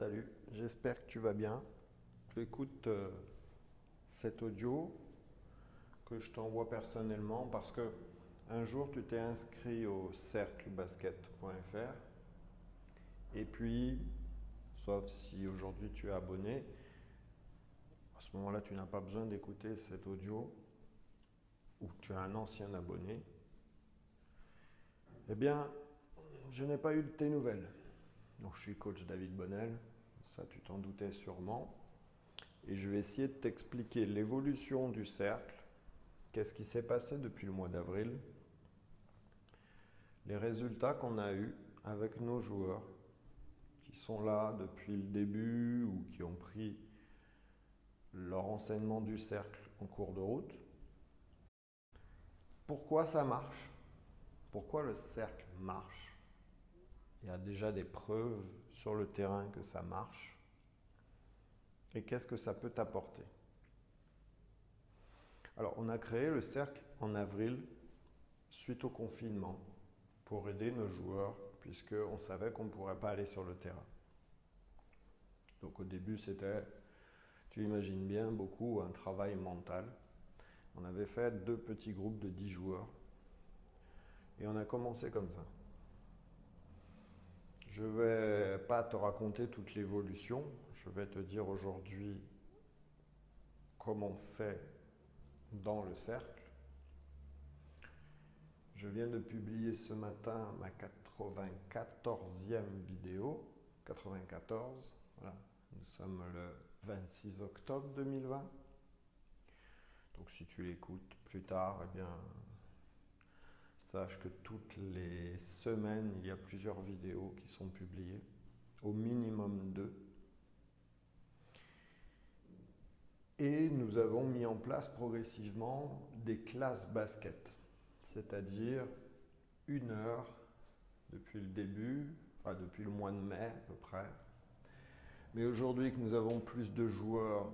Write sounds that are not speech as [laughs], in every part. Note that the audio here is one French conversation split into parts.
Salut, j'espère que tu vas bien. Tu écoutes euh, cet audio que je t'envoie personnellement parce que un jour tu t'es inscrit au cerclebasket.fr et puis, sauf si aujourd'hui tu es abonné, à ce moment-là tu n'as pas besoin d'écouter cet audio ou tu es un ancien abonné. Eh bien, je n'ai pas eu de tes nouvelles. Donc, je suis coach David Bonnel, ça tu t'en doutais sûrement. Et je vais essayer de t'expliquer l'évolution du cercle, qu'est-ce qui s'est passé depuis le mois d'avril, les résultats qu'on a eus avec nos joueurs qui sont là depuis le début ou qui ont pris leur enseignement du cercle en cours de route. Pourquoi ça marche? Pourquoi le cercle marche? Il y a déjà des preuves sur le terrain que ça marche. Et qu'est-ce que ça peut t'apporter? Alors, on a créé le cercle en avril suite au confinement pour aider nos joueurs puisqu'on savait qu'on ne pourrait pas aller sur le terrain. Donc au début, c'était, tu imagines bien, beaucoup un travail mental. On avait fait deux petits groupes de dix joueurs et on a commencé comme ça. Je ne vais pas te raconter toute l'évolution, je vais te dire aujourd'hui comment c'est dans le cercle. Je viens de publier ce matin ma 94e vidéo, 94, voilà. nous sommes le 26 octobre 2020. Donc si tu l'écoutes plus tard, eh bien, Sache que toutes les semaines, il y a plusieurs vidéos qui sont publiées, au minimum deux. Et nous avons mis en place progressivement des classes basket, c'est-à-dire une heure depuis le début, enfin depuis le mois de mai à peu près. Mais aujourd'hui que nous avons plus de joueurs,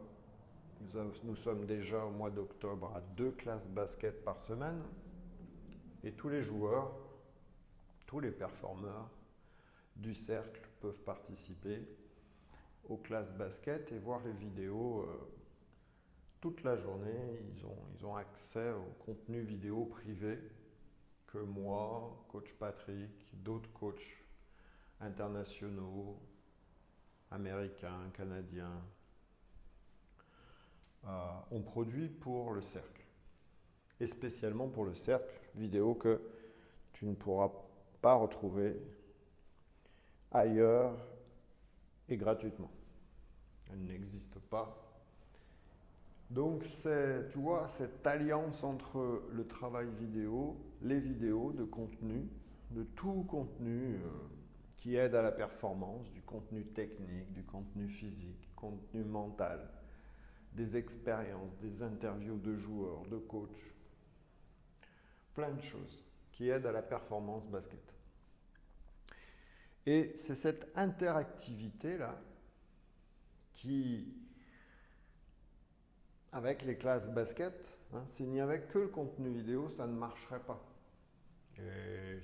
nous, sommes déjà au mois d'octobre à deux classes basket par semaine. Et tous les joueurs, tous les performeurs du cercle peuvent participer aux classes basket et voir les vidéos euh, toute la journée. Ils ont, ils ont accès au contenu vidéo privé que moi, coach Patrick, d'autres coachs internationaux, américains, canadiens, euh, ont produit pour le cercle et spécialement pour le cercle vidéo que tu ne pourras pas retrouver ailleurs et gratuitement. Elle n'existe pas. Donc c'est, tu vois, cette alliance entre le travail vidéo, les vidéos de contenu, de tout contenu euh, qui aide à la performance, du contenu technique, du contenu physique, contenu mental, des expériences, des interviews de joueurs, de coachs, plein de choses qui aident à la performance basket. Et c'est cette interactivité-là qui, avec les classes basket, hein, s'il n'y avait que le contenu vidéo, ça ne marcherait pas. Et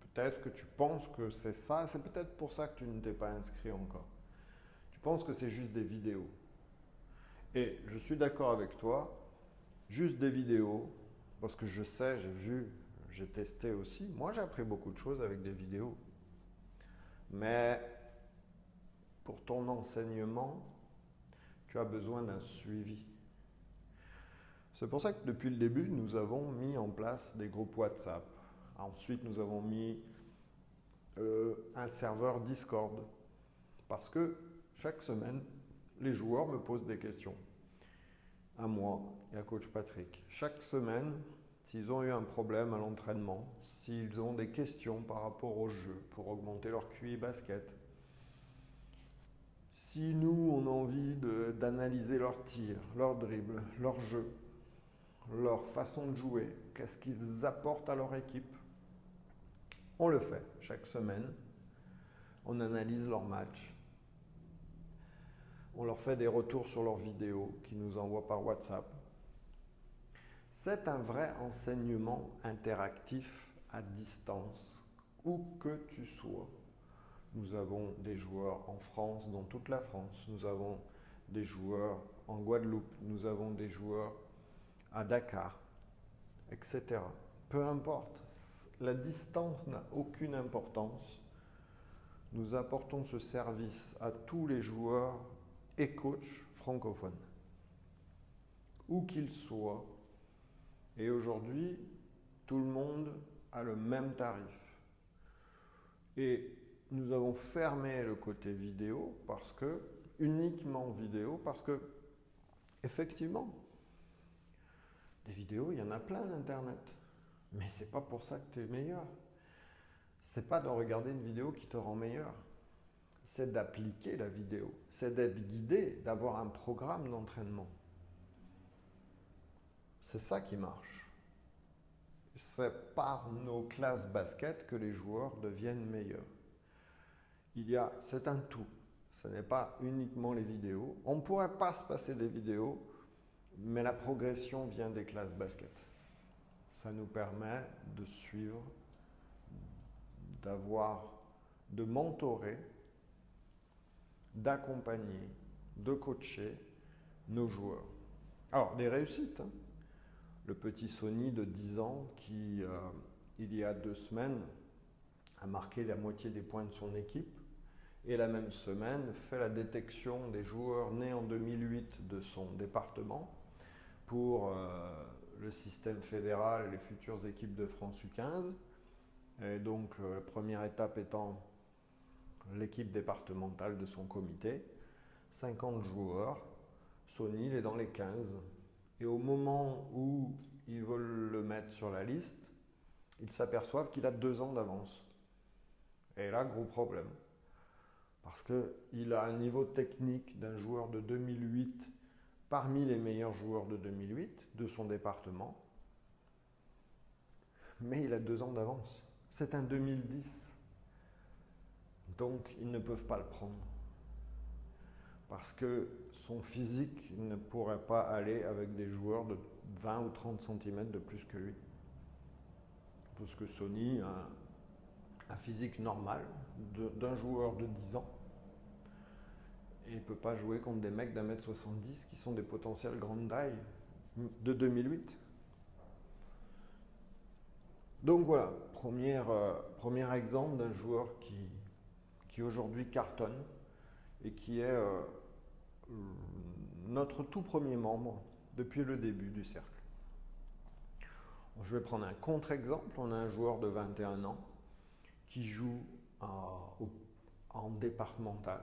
peut-être que tu penses que c'est ça, c'est peut-être pour ça que tu ne t'es pas inscrit encore. Tu penses que c'est juste des vidéos. Et je suis d'accord avec toi, juste des vidéos, parce que je sais, j'ai vu, j'ai testé aussi. Moi, j'ai appris beaucoup de choses avec des vidéos. Mais pour ton enseignement, tu as besoin d'un suivi. C'est pour ça que depuis le début, nous avons mis en place des groupes WhatsApp. Ensuite, nous avons mis euh, un serveur Discord. Parce que chaque semaine, les joueurs me posent des questions à moi et à coach Patrick. Chaque semaine, s'ils ont eu un problème à l'entraînement, s'ils ont des questions par rapport au jeu pour augmenter leur QI basket, si nous, on a envie d'analyser leur tir, leur dribble, leur jeu, leur façon de jouer, qu'est-ce qu'ils apportent à leur équipe, on le fait chaque semaine. On analyse leur match, on leur fait des retours sur leurs vidéos qu'ils nous envoient par WhatsApp. C'est un vrai enseignement interactif à distance, où que tu sois. Nous avons des joueurs en France, dans toute la France. Nous avons des joueurs en Guadeloupe. Nous avons des joueurs à Dakar, etc. Peu importe. La distance n'a aucune importance. Nous apportons ce service à tous les joueurs et coachs francophones, où qu'ils soient. Et aujourd'hui, tout le monde a le même tarif. Et nous avons fermé le côté vidéo parce que, uniquement vidéo, parce que, effectivement, des vidéos, il y en a plein d'Internet. Mais c'est pas pour ça que tu es meilleur. C'est pas de regarder une vidéo qui te rend meilleur. C'est d'appliquer la vidéo. C'est d'être guidé, d'avoir un programme d'entraînement. C'est ça qui marche. C'est par nos classes basket que les joueurs deviennent meilleurs. Il y a, c'est un tout. Ce n'est pas uniquement les vidéos. On ne pourrait pas se passer des vidéos, mais la progression vient des classes basket. Ça nous permet de suivre, d'avoir, de mentorer, d'accompagner, de coacher nos joueurs. Alors, des réussites. Hein. Le petit Sony de 10 ans qui, euh, il y a deux semaines, a marqué la moitié des points de son équipe et la même semaine fait la détection des joueurs nés en 2008 de son département pour euh, le système fédéral et les futures équipes de France U15. Et donc, euh, la première étape étant l'équipe départementale de son comité. 50 joueurs. Sony, il est dans les 15. Et au moment où ils veulent le mettre sur la liste, ils s'aperçoivent qu'il a deux ans d'avance. Et là, gros problème. Parce qu'il a un niveau technique d'un joueur de 2008 parmi les meilleurs joueurs de 2008 de son département. Mais il a deux ans d'avance. C'est un 2010. Donc, ils ne peuvent pas le prendre. Parce que son physique ne pourrait pas aller avec des joueurs de 20 ou 30 cm de plus que lui. Parce que Sony a un physique normal d'un joueur de 10 ans. Et il ne peut pas jouer contre des mecs d'un mètre 70 qui sont des potentiels grande taille de 2008. Donc voilà, euh, premier exemple d'un joueur qui, qui aujourd'hui cartonne et qui est euh, notre tout premier membre depuis le début du cercle. Je vais prendre un contre-exemple. On a un joueur de 21 ans qui joue en départemental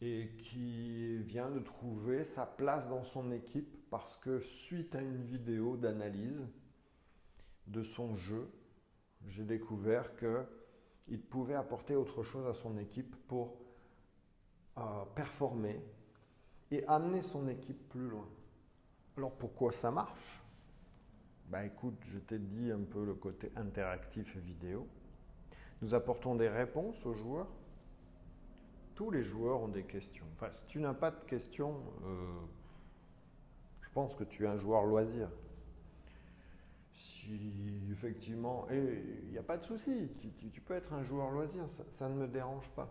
et qui vient de trouver sa place dans son équipe parce que suite à une vidéo d'analyse de son jeu, j'ai découvert qu'il pouvait apporter autre chose à son équipe pour euh, performer et amener son équipe plus loin. Alors pourquoi ça marche? Ben écoute, je t'ai dit un peu le côté interactif vidéo. Nous apportons des réponses aux joueurs tous les joueurs ont des questions. Enfin, si tu n'as pas de questions, euh, je pense que tu es un joueur loisir. Effectivement, et il n'y a pas de souci, tu, peux être un joueur loisir, ça, ne me dérange pas.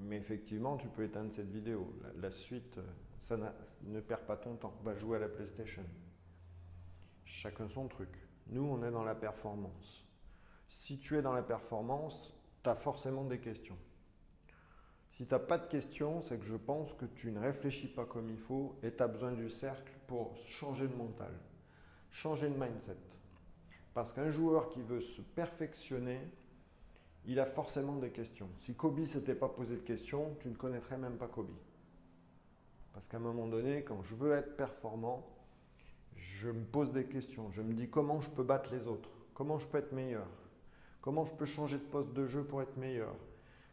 Mais effectivement, tu peux éteindre cette vidéo. La, suite, ça ne perd pas ton temps. Va jouer à la PlayStation. Chacun son truc. Nous, on est dans la performance. Si tu es dans la performance, tu as forcément des questions. Si tu n'as pas de questions, c'est que je pense que tu ne réfléchis pas comme il faut et tu as besoin du cercle pour changer de mental, changer de mindset. Parce qu'un joueur qui veut se perfectionner, il a forcément des questions. Si Kobe ne s'était pas posé de questions, tu ne connaîtrais même pas Kobe. Parce qu'à un moment donné, quand je veux être performant, je me pose des questions. Je me dis comment je peux battre les autres, comment je peux être meilleur, comment je peux changer de poste de jeu pour être meilleur,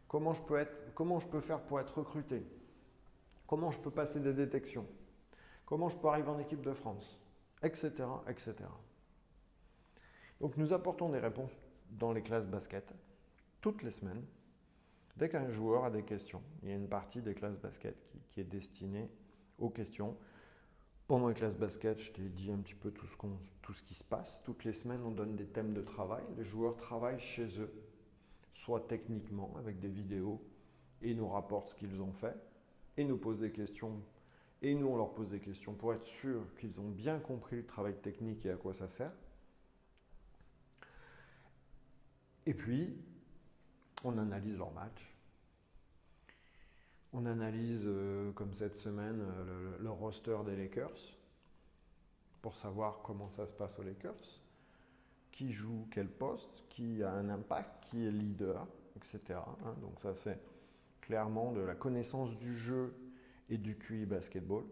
Comment je peux, comment je peux faire pour être recruté? Comment je peux passer des détections? Comment je peux arriver en équipe de France? Etc. etc. Donc nous apportons des réponses dans les classes basket toutes les semaines. Dès qu'un joueur a des questions, il y a une partie des classes basket qui, est destinée aux questions. Pendant les classes basket, je t'ai dit un petit peu tout ce, tout ce qui se passe. Toutes les semaines, on donne des thèmes de travail. Les joueurs travaillent chez eux soit techniquement avec des vidéos, et nous rapportent ce qu'ils ont fait, et nous posent des questions, et nous on leur pose des questions pour être sûr qu'ils ont bien compris le travail technique et à quoi ça sert. Et puis, on analyse leur match. On analyse, euh, comme cette semaine, euh, le, roster des Lakers pour savoir comment ça se passe aux Lakers, qui joue quel poste, qui a un impact, qui est leader, etc. Hein. donc ça c'est clairement de la connaissance du jeu et du QI basketball.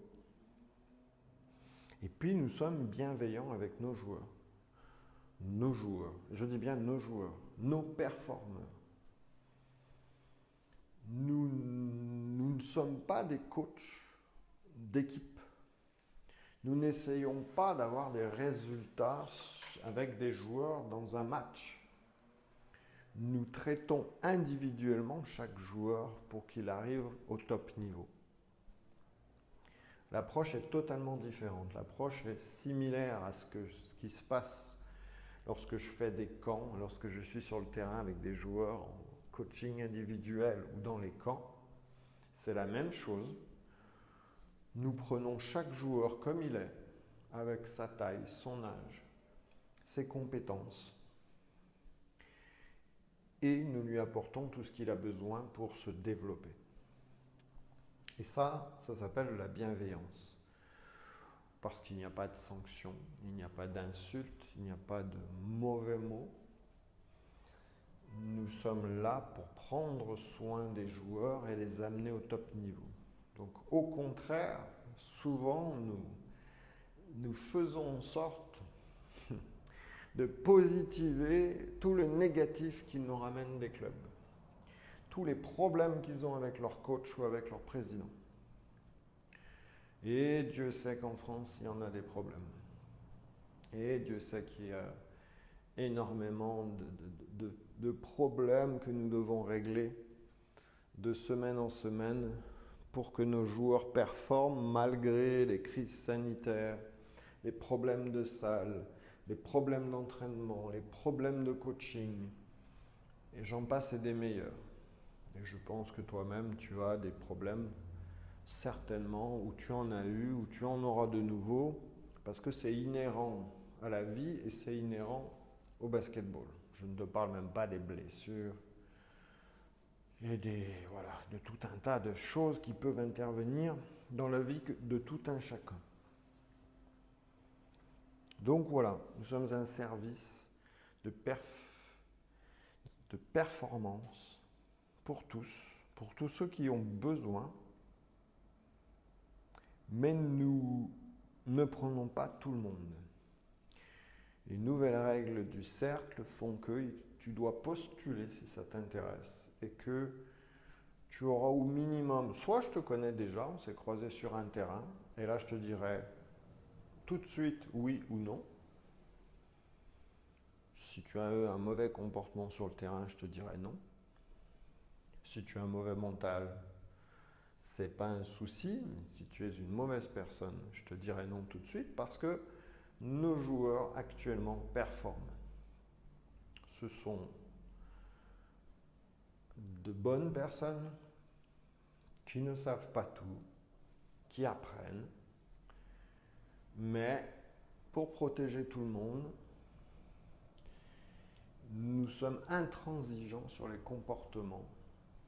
Et puis nous sommes bienveillants avec nos joueurs. Nos joueurs, je dis bien nos joueurs, nos performeurs. Nous, nous ne sommes pas des coachs d'équipe. Nous n'essayons pas d'avoir des résultats avec des joueurs dans un match. Nous traitons individuellement chaque joueur pour qu'il arrive au top niveau. L'approche est totalement différente. L'approche est similaire à ce, que, ce qui se passe lorsque je fais des camps, lorsque je suis sur le terrain avec des joueurs en coaching individuel ou dans les camps. C'est la même chose. Nous prenons chaque joueur comme il est, avec sa taille, son âge, ses compétences, et nous lui apportons tout ce qu'il a besoin pour se développer. Et ça, ça s'appelle la bienveillance. Parce qu'il n'y a pas de sanction, il n'y a pas d'insulte, il n'y a pas de mauvais mots. Nous sommes là pour prendre soin des joueurs et les amener au top niveau. Donc au contraire, souvent nous, nous faisons en sorte [laughs] de positiver tout le négatif qui nous ramène des clubs, tous les problèmes qu'ils ont avec leur coach ou avec leur président. Et Dieu sait qu'en France, il y en a des problèmes. Et Dieu sait qu'il y a énormément de, problèmes que nous devons régler de semaine en semaine pour que nos joueurs performent malgré les crises sanitaires, les problèmes de salle, les problèmes d'entraînement, les problèmes de coaching. Et j'en passe et des meilleurs. Et je pense que toi-même, tu as des problèmes, certainement, ou tu en as eu, ou tu en auras de nouveau, parce que c'est inhérent à la vie et c'est inhérent au basketball. Je ne te parle même pas des blessures et des, voilà, de tout un tas de choses qui peuvent intervenir dans la vie de tout un chacun. Donc voilà, nous sommes un service de, de performance pour tous, pour tous ceux qui ont besoin, mais nous ne prenons pas tout le monde. Les nouvelles règles du cercle font que tu dois postuler si ça t'intéresse et que tu auras au minimum, soit je te connais déjà, on s'est croisé sur un terrain, et là je te dirais tout de suite oui ou non. Si tu as eu un mauvais comportement sur le terrain, je te dirais non. Si tu as un mauvais mental, c'est pas un souci. si tu es une mauvaise personne, je te dirais non tout de suite parce que nos joueurs actuellement performent. Ce sont de bonnes personnes qui ne savent pas tout, qui apprennent, mais pour protéger tout le monde, nous sommes intransigeants sur les comportements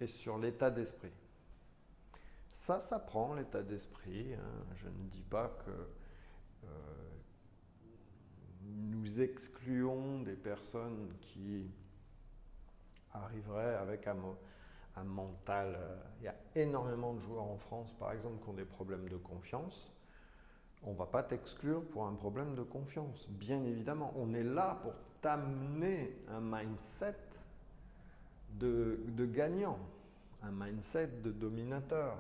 sur l'état d'esprit. Ça s'apprend, l'état d'esprit. Hein. Je ne dis pas que euh, nous excluons des personnes qui arriveraient avec un, mental. Euh, il y a énormément de joueurs en France, par exemple, qui ont des problèmes de confiance. On ne va pas t'exclure pour un problème de confiance. Bien évidemment, on est là pour t'amener un mindset de gagnant, un mindset de dominateur,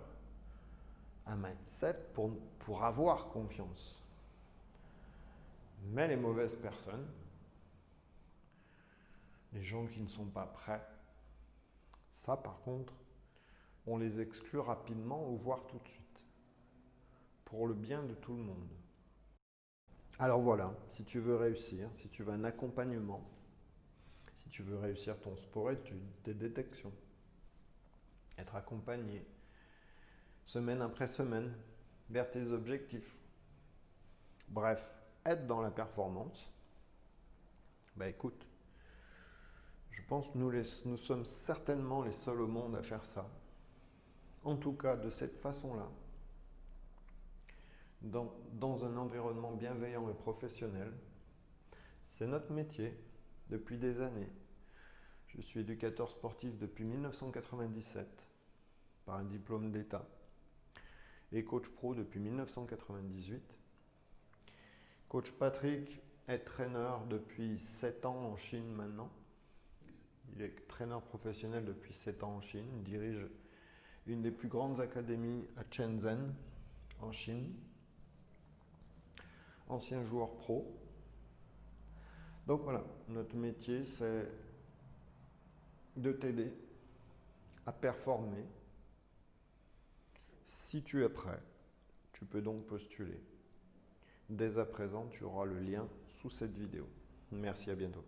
un mindset pour, pour avoir confiance. Mais les mauvaises personnes, les gens qui ne sont pas prêts, ça par contre, on les exclut rapidement ou voire tout de suite, pour le bien de tout le monde. Alors voilà, si tu veux réussir, si tu veux un accompagnement, si tu veux réussir ton sport études, tes détections, être accompagné semaine après semaine vers tes objectifs. Bref, être dans la performance. Bah écoute, je pense que nous, sommes certainement les seuls au monde à faire ça. En tout cas, de cette façon-là, dans un environnement bienveillant et professionnel. C'est notre métier depuis des années. Je suis éducateur sportif depuis 1997 par un diplôme d'État et coach pro depuis 1998. Coach Patrick est traîneur depuis 7 ans en Chine maintenant. Il est traîneur professionnel depuis 7 ans en Chine. Il dirige une des plus grandes académies à Shenzhen, en Chine. Ancien joueur pro. Donc voilà, notre métier, c'est de t'aider à performer. Si tu es prêt, tu peux donc postuler. Dès à présent, tu auras le lien sous cette vidéo. Merci, à bientôt.